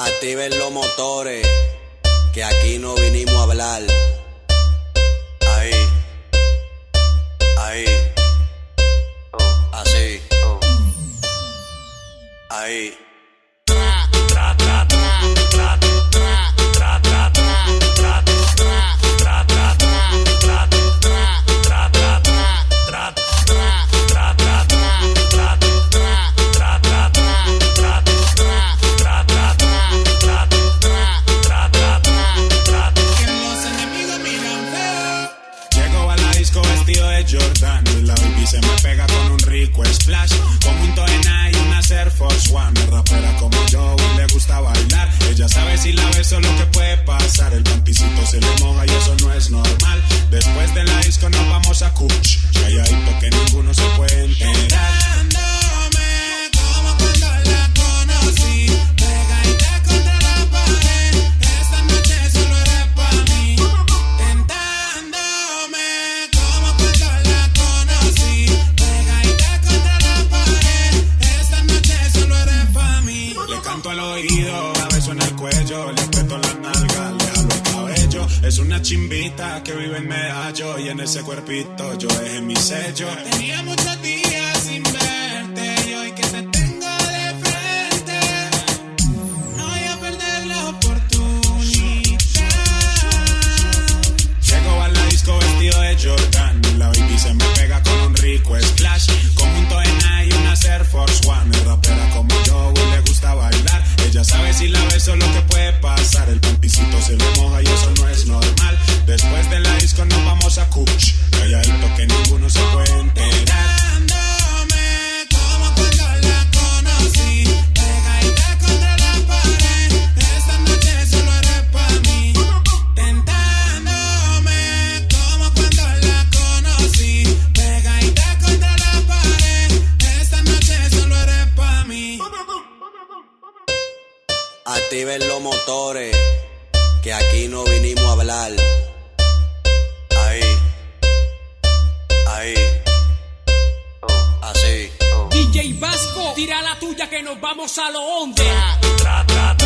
Activen los motores, que aquí no vinimos a hablar. Ahí, ahí, así, ahí. shit. A beso en el cuello. Le aprieto la nalga, le jalo el cabello. Es una chimbita que vive en medallo. Y en ese cuerpito yo dejé mi sello. Tenía muchos días se moja y eso no es normal. Después de la disco nos vamos a Cuch. Calladito que ninguno se puede enterar. como cuando la conocí. Pegadita contra la pared. Esta noche solo eres para mí. Tentándome como cuando la conocí. Pegadita contra la pared. Esta noche solo eres para mí. Activen los motores, que aquí no vinimos a hablar. Ahí, ahí, así. DJ Vasco, tira la tuya que nos vamos a lo onde. Tra, tra,